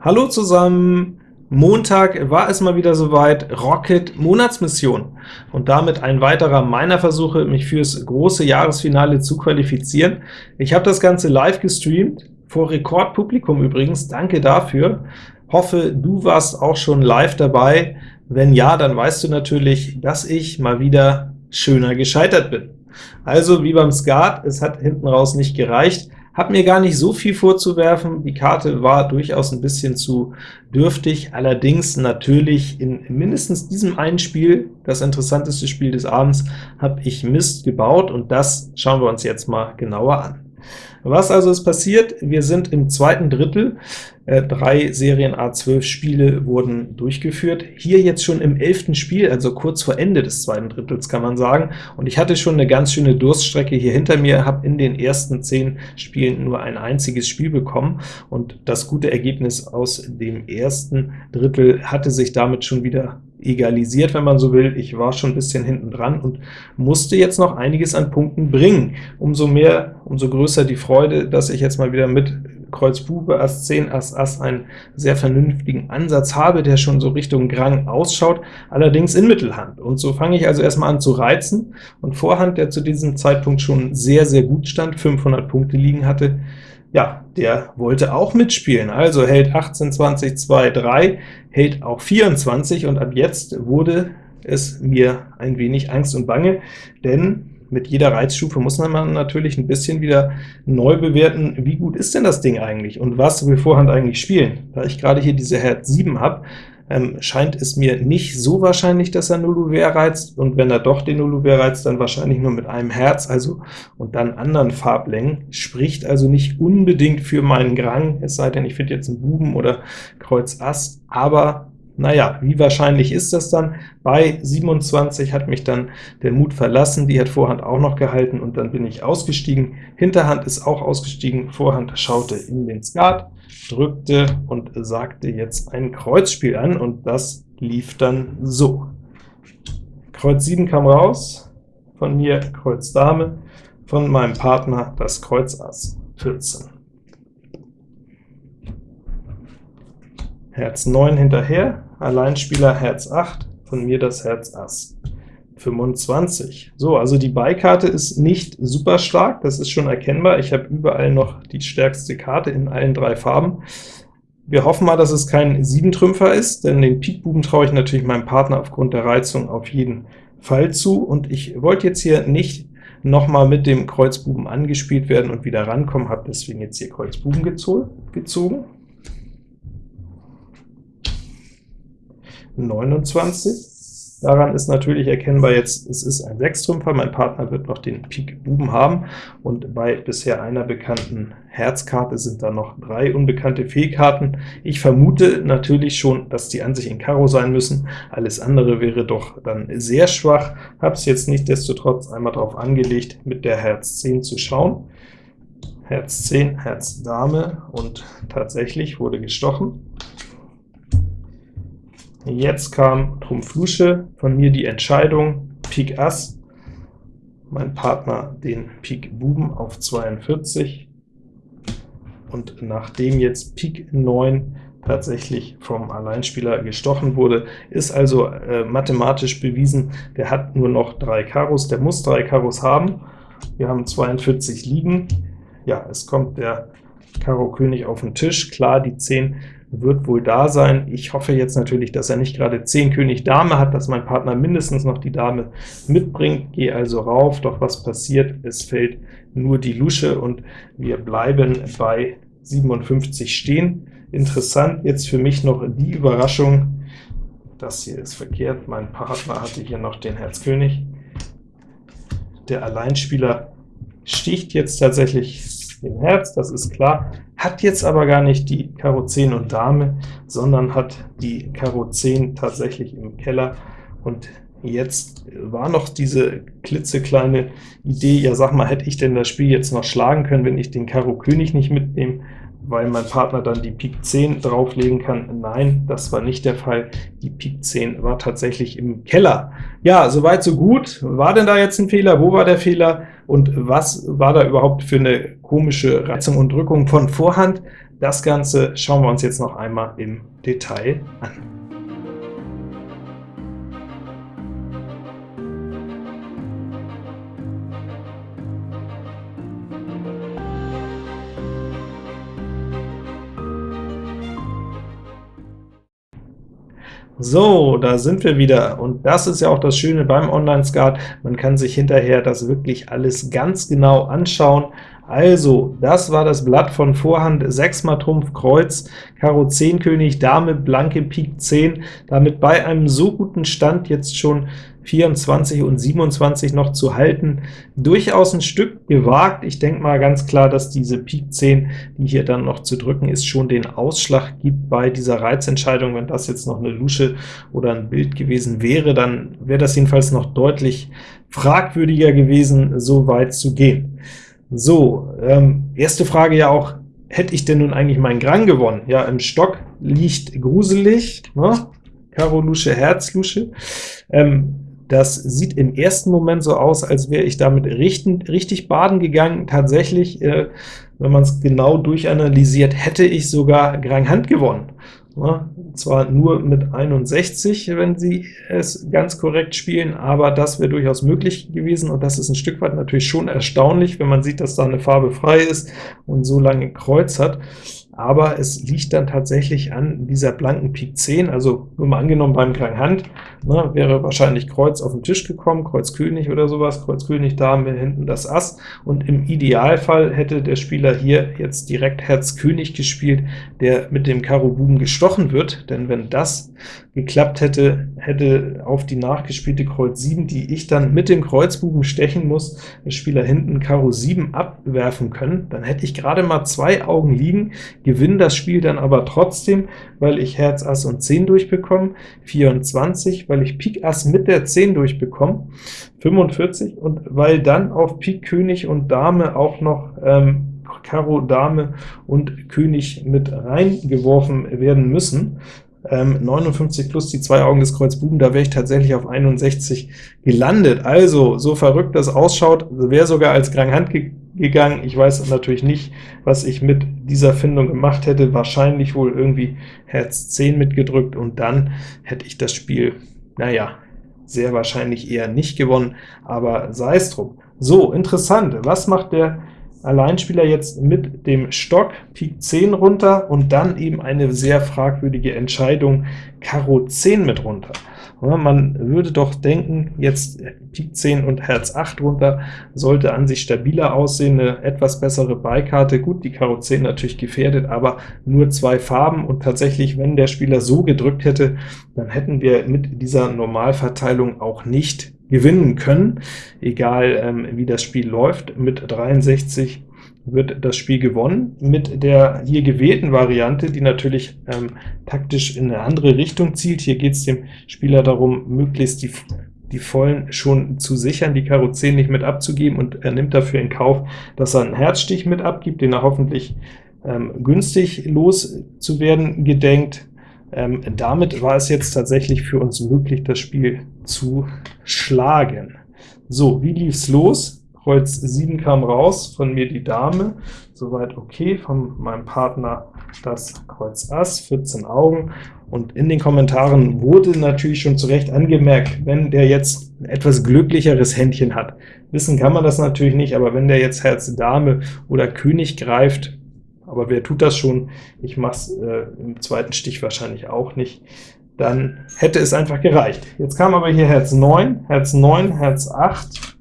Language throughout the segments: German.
Hallo zusammen! Montag war es mal wieder soweit, Rocket Monatsmission und damit ein weiterer meiner Versuche, mich fürs große Jahresfinale zu qualifizieren. Ich habe das Ganze live gestreamt, vor Rekordpublikum übrigens, danke dafür. Hoffe, du warst auch schon live dabei. Wenn ja, dann weißt du natürlich, dass ich mal wieder schöner gescheitert bin. Also wie beim Skat, es hat hinten raus nicht gereicht, hat mir gar nicht so viel vorzuwerfen, die Karte war durchaus ein bisschen zu dürftig, allerdings natürlich in mindestens diesem einen Spiel, das interessanteste Spiel des Abends, habe ich Mist gebaut, und das schauen wir uns jetzt mal genauer an. Was also ist passiert? Wir sind im zweiten Drittel, äh, drei Serien A12 Spiele wurden durchgeführt, hier jetzt schon im elften Spiel, also kurz vor Ende des zweiten Drittels kann man sagen, und ich hatte schon eine ganz schöne Durststrecke hier hinter mir, habe in den ersten zehn Spielen nur ein einziges Spiel bekommen, und das gute Ergebnis aus dem ersten Drittel hatte sich damit schon wieder egalisiert, wenn man so will. Ich war schon ein bisschen hinten dran und musste jetzt noch einiges an Punkten bringen. Umso mehr, umso größer die Freude, dass ich jetzt mal wieder mit Kreuz Bube, Ass 10, Ass Ass einen sehr vernünftigen Ansatz habe, der schon so Richtung Grang ausschaut, allerdings in Mittelhand. Und so fange ich also erstmal an zu reizen, und Vorhand, der zu diesem Zeitpunkt schon sehr, sehr gut stand, 500 Punkte liegen hatte, ja, der wollte auch mitspielen, also hält 18, 20, 2, 3, hält auch 24, und ab jetzt wurde es mir ein wenig Angst und Bange, denn mit jeder Reizstufe muss man natürlich ein bisschen wieder neu bewerten, wie gut ist denn das Ding eigentlich, und was will Vorhand eigentlich spielen. Da ich gerade hier diese Herz 7 habe, ähm, scheint es mir nicht so wahrscheinlich, dass er Nulluver reizt, und wenn er doch den Nulluver reizt, dann wahrscheinlich nur mit einem Herz, also und dann anderen Farblängen, spricht also nicht unbedingt für meinen Grang, es sei denn, ich finde jetzt einen Buben oder Kreuz Ass, aber naja, wie wahrscheinlich ist das dann? Bei 27 hat mich dann der Mut verlassen, die hat Vorhand auch noch gehalten, und dann bin ich ausgestiegen. Hinterhand ist auch ausgestiegen, Vorhand schaute in den Skat, drückte und sagte jetzt ein Kreuzspiel an, und das lief dann so. Kreuz 7 kam raus, von mir Kreuz Dame, von meinem Partner das Kreuz Ass 14. Herz 9 hinterher, Alleinspieler Herz 8, von mir das Herz Ass. 25. So, also die Beikarte ist nicht super stark, das ist schon erkennbar. Ich habe überall noch die stärkste Karte in allen drei Farben. Wir hoffen mal, dass es kein Siebentrümpfer ist, denn den Pikbuben traue ich natürlich meinem Partner aufgrund der Reizung auf jeden Fall zu, und ich wollte jetzt hier nicht nochmal mit dem Kreuzbuben angespielt werden und wieder rankommen, habe deswegen jetzt hier Kreuzbuben gezogen. 29. Daran ist natürlich erkennbar jetzt, es ist ein Sechstrümpfer, mein Partner wird noch den Pik Buben haben, und bei bisher einer bekannten Herzkarte sind da noch drei unbekannte Fehlkarten. Ich vermute natürlich schon, dass die an sich in Karo sein müssen, alles andere wäre doch dann sehr schwach, habe es jetzt nichtsdestotrotz einmal darauf angelegt, mit der Herz 10 zu schauen. Herz 10, Herz Dame, und tatsächlich wurde gestochen. Jetzt kam Trumpf Lusche, von mir die Entscheidung, Pik Ass, mein Partner den Pik Buben auf 42, und nachdem jetzt Pik 9 tatsächlich vom Alleinspieler gestochen wurde, ist also äh, mathematisch bewiesen, der hat nur noch drei Karos, der muss drei Karos haben. Wir haben 42 liegen. Ja, es kommt der Karo König auf den Tisch. Klar, die 10 wird wohl da sein. Ich hoffe jetzt natürlich, dass er nicht gerade 10 König Dame hat, dass mein Partner mindestens noch die Dame mitbringt. Gehe also rauf, doch was passiert? Es fällt nur die Lusche, und wir bleiben bei 57 stehen. Interessant jetzt für mich noch die Überraschung, das hier ist verkehrt, mein Partner hatte hier noch den Herz König. Der Alleinspieler sticht jetzt tatsächlich den Herz, das ist klar, hat jetzt aber gar nicht die Karo 10 und Dame, sondern hat die Karo 10 tatsächlich im Keller, und jetzt war noch diese klitzekleine Idee, ja sag mal, hätte ich denn das Spiel jetzt noch schlagen können, wenn ich den Karo König nicht mitnehme, weil mein Partner dann die Pik 10 drauflegen kann. Nein, das war nicht der Fall. Die Pik 10 war tatsächlich im Keller. Ja, soweit so gut. War denn da jetzt ein Fehler? Wo war der Fehler? Und was war da überhaupt für eine komische Reizung und Drückung von Vorhand? Das Ganze schauen wir uns jetzt noch einmal im Detail an. So, da sind wir wieder, und das ist ja auch das Schöne beim Online-Skat, man kann sich hinterher das wirklich alles ganz genau anschauen. Also, das war das Blatt von Vorhand, 6 mal Trumpf, Kreuz, Karo 10 König, Dame, blanke Pik 10, damit bei einem so guten Stand jetzt schon 24 und 27 noch zu halten. Durchaus ein Stück gewagt. Ich denke mal ganz klar, dass diese Pik 10, die hier dann noch zu drücken ist, schon den Ausschlag gibt bei dieser Reizentscheidung. Wenn das jetzt noch eine Lusche oder ein Bild gewesen wäre, dann wäre das jedenfalls noch deutlich fragwürdiger gewesen, so weit zu gehen. So, ähm, erste Frage ja auch, hätte ich denn nun eigentlich meinen Grang gewonnen? Ja, im Stock liegt gruselig, ne? Karo Lusche, Herz Lusche. Ähm, das sieht im ersten Moment so aus, als wäre ich damit richtig, richtig baden gegangen. Tatsächlich, äh, wenn man es genau durchanalysiert, hätte ich sogar Grang Hand gewonnen. Ja, zwar nur mit 61, wenn Sie es ganz korrekt spielen, aber das wäre durchaus möglich gewesen, und das ist ein Stück weit natürlich schon erstaunlich, wenn man sieht, dass da eine Farbe frei ist und so lange Kreuz hat. Aber es liegt dann tatsächlich an dieser blanken Pik 10, also nur mal angenommen beim kleinen Hand, ne, wäre wahrscheinlich Kreuz auf den Tisch gekommen, Kreuz König oder sowas, Kreuz König Dame, hinten das Ass, und im Idealfall hätte der Spieler hier jetzt direkt Herz König gespielt, der mit dem Karo Buben gestochen wird, denn wenn das geklappt hätte, hätte auf die nachgespielte Kreuz 7, die ich dann mit dem Kreuzbuben stechen muss, der Spieler hinten Karo 7 abwerfen können, dann hätte ich gerade mal zwei Augen liegen, gewinne das Spiel dann aber trotzdem, weil ich Herz, Ass und 10 durchbekomme, 24, weil ich Pik Ass mit der 10 durchbekomme, 45, und weil dann auf Pik König und Dame auch noch ähm, Karo, Dame und König mit reingeworfen werden müssen, ähm, 59 plus die zwei Augen des Kreuz Buben, da wäre ich tatsächlich auf 61 gelandet. Also, so verrückt das ausschaut, wäre sogar als Grand Hand ge gegangen. Ich weiß natürlich nicht, was ich mit dieser Findung gemacht hätte, wahrscheinlich wohl irgendwie Herz 10 mitgedrückt, und dann hätte ich das Spiel, naja, sehr wahrscheinlich eher nicht gewonnen, aber sei es drum. So, interessant, was macht der Alleinspieler jetzt mit dem Stock Pik 10 runter und dann eben eine sehr fragwürdige Entscheidung Karo 10 mit runter. Man würde doch denken, jetzt Pik 10 und Herz 8 runter sollte an sich stabiler aussehen, eine etwas bessere Beikarte. Gut, die Karo 10 natürlich gefährdet, aber nur zwei Farben, und tatsächlich, wenn der Spieler so gedrückt hätte, dann hätten wir mit dieser Normalverteilung auch nicht gewinnen können, egal ähm, wie das Spiel läuft. Mit 63 wird das Spiel gewonnen. Mit der hier gewählten Variante, die natürlich ähm, taktisch in eine andere Richtung zielt, hier geht es dem Spieler darum, möglichst die, die Vollen schon zu sichern, die Karo 10 nicht mit abzugeben, und er nimmt dafür in Kauf, dass er einen Herzstich mit abgibt, den er hoffentlich ähm, günstig loszuwerden gedenkt. Ähm, damit war es jetzt tatsächlich für uns möglich, das Spiel zu schlagen. So, wie lief's los? Kreuz 7 kam raus, von mir die Dame, soweit okay, von meinem Partner das Kreuz Ass, 14 Augen, und in den Kommentaren wurde natürlich schon zu Recht angemerkt, wenn der jetzt ein etwas glücklicheres Händchen hat. Wissen kann man das natürlich nicht, aber wenn der jetzt Herz Dame oder König greift, aber wer tut das schon? Ich mache es äh, im zweiten Stich wahrscheinlich auch nicht. Dann hätte es einfach gereicht. Jetzt kam aber hier Herz 9, Herz 9, Herz 8,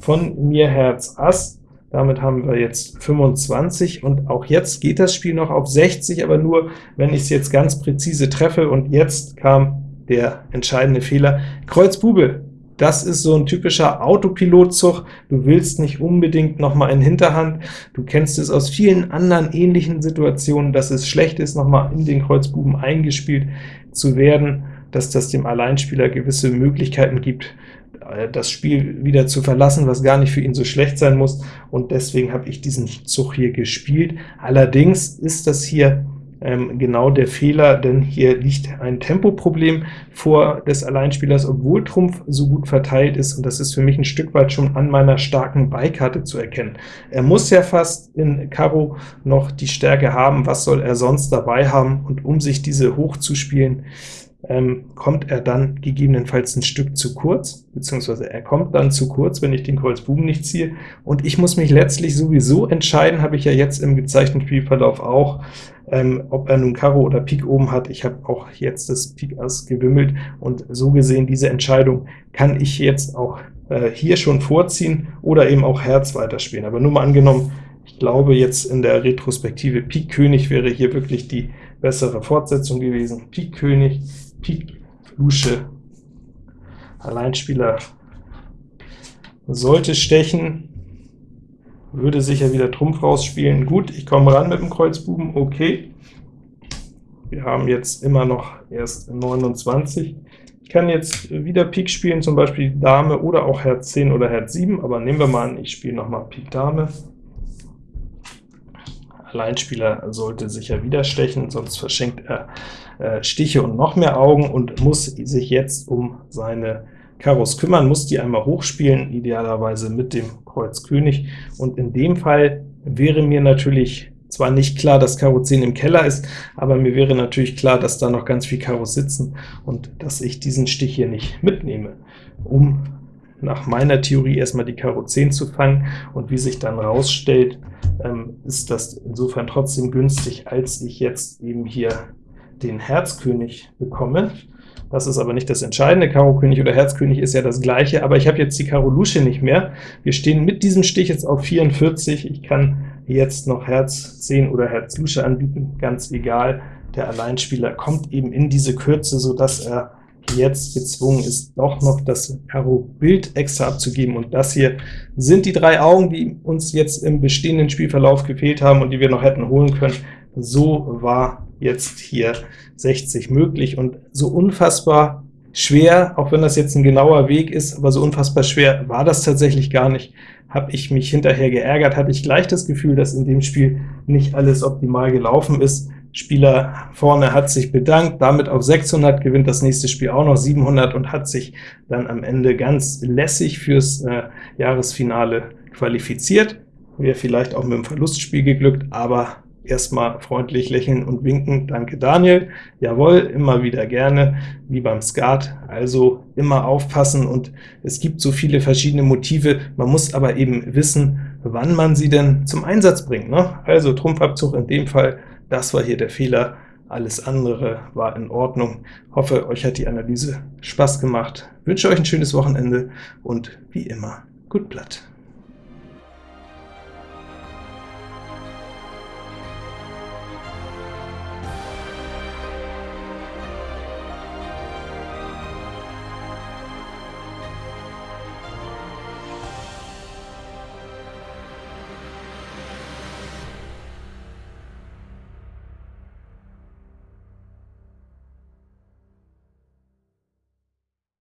von mir Herz Ass. Damit haben wir jetzt 25, und auch jetzt geht das Spiel noch auf 60, aber nur, wenn ich es jetzt ganz präzise treffe, und jetzt kam der entscheidende Fehler. Kreuz Bube, das ist so ein typischer Autopilotzug. Du willst nicht unbedingt noch mal in Hinterhand. Du kennst es aus vielen anderen ähnlichen Situationen, dass es schlecht ist, noch mal in den Kreuzbuben eingespielt zu werden, dass das dem Alleinspieler gewisse Möglichkeiten gibt, äh, das Spiel wieder zu verlassen, was gar nicht für ihn so schlecht sein muss, und deswegen habe ich diesen Zug hier gespielt. Allerdings ist das hier ähm, genau der Fehler, denn hier liegt ein Tempoproblem vor des Alleinspielers, obwohl Trumpf so gut verteilt ist, und das ist für mich ein Stück weit schon an meiner starken Beikarte zu erkennen. Er muss ja fast in Karo noch die Stärke haben, was soll er sonst dabei haben, und um sich diese hochzuspielen, ähm, kommt er dann gegebenenfalls ein Stück zu kurz, beziehungsweise er kommt dann zu kurz, wenn ich den Kreuz Buben nicht ziehe, und ich muss mich letztlich sowieso entscheiden, habe ich ja jetzt im gezeichneten Spielverlauf auch, ähm, ob er nun Karo oder Pik oben hat. Ich habe auch jetzt das Pik Ass gewimmelt, und so gesehen, diese Entscheidung kann ich jetzt auch äh, hier schon vorziehen oder eben auch Herz weiterspielen. Aber nur mal angenommen, ich glaube jetzt in der Retrospektive Pik König wäre hier wirklich die bessere Fortsetzung gewesen. Pik König, Pik Lusche, Alleinspieler sollte stechen, würde sicher wieder Trumpf rausspielen. Gut, ich komme ran mit dem Kreuzbuben, okay. Wir haben jetzt immer noch erst 29. Ich kann jetzt wieder Pik spielen, zum Beispiel Dame oder auch Herz 10 oder Herz 7, aber nehmen wir mal an, ich spiele nochmal Pik Dame. Alleinspieler sollte sicher wieder stechen, sonst verschenkt er äh, Stiche und noch mehr Augen und muss sich jetzt um seine Karos kümmern, muss die einmal hochspielen, idealerweise mit dem Kreuz König, und in dem Fall wäre mir natürlich zwar nicht klar, dass Karo 10 im Keller ist, aber mir wäre natürlich klar, dass da noch ganz viel Karos sitzen und dass ich diesen Stich hier nicht mitnehme, um nach meiner Theorie erstmal die Karo 10 zu fangen, und wie sich dann rausstellt, ähm, ist das insofern trotzdem günstig, als ich jetzt eben hier den Herzkönig bekomme. Das ist aber nicht das Entscheidende, Karo König oder Herzkönig ist ja das gleiche, aber ich habe jetzt die Karo Lusche nicht mehr. Wir stehen mit diesem Stich jetzt auf 44, ich kann jetzt noch Herz 10 oder Herz Lusche anbieten, ganz egal. Der Alleinspieler kommt eben in diese Kürze, so dass er jetzt gezwungen ist, doch noch das Karo-Bild extra abzugeben. Und das hier sind die drei Augen, die uns jetzt im bestehenden Spielverlauf gefehlt haben und die wir noch hätten holen können. So war jetzt hier 60 möglich, und so unfassbar schwer, auch wenn das jetzt ein genauer Weg ist, aber so unfassbar schwer war das tatsächlich gar nicht. Habe ich mich hinterher geärgert, hatte ich gleich das Gefühl, dass in dem Spiel nicht alles optimal gelaufen ist. Spieler vorne hat sich bedankt, damit auf 600, gewinnt das nächste Spiel auch noch 700 und hat sich dann am Ende ganz lässig fürs äh, Jahresfinale qualifiziert. Wäre vielleicht auch mit dem Verlustspiel geglückt, aber erstmal freundlich lächeln und winken. Danke Daniel. Jawohl, immer wieder gerne, wie beim Skat. Also immer aufpassen, und es gibt so viele verschiedene Motive. Man muss aber eben wissen, wann man sie denn zum Einsatz bringt. Ne? Also Trumpfabzug in dem Fall das war hier der Fehler, alles andere war in Ordnung. Hoffe, euch hat die Analyse Spaß gemacht. Wünsche euch ein schönes Wochenende und wie immer, gut Blatt.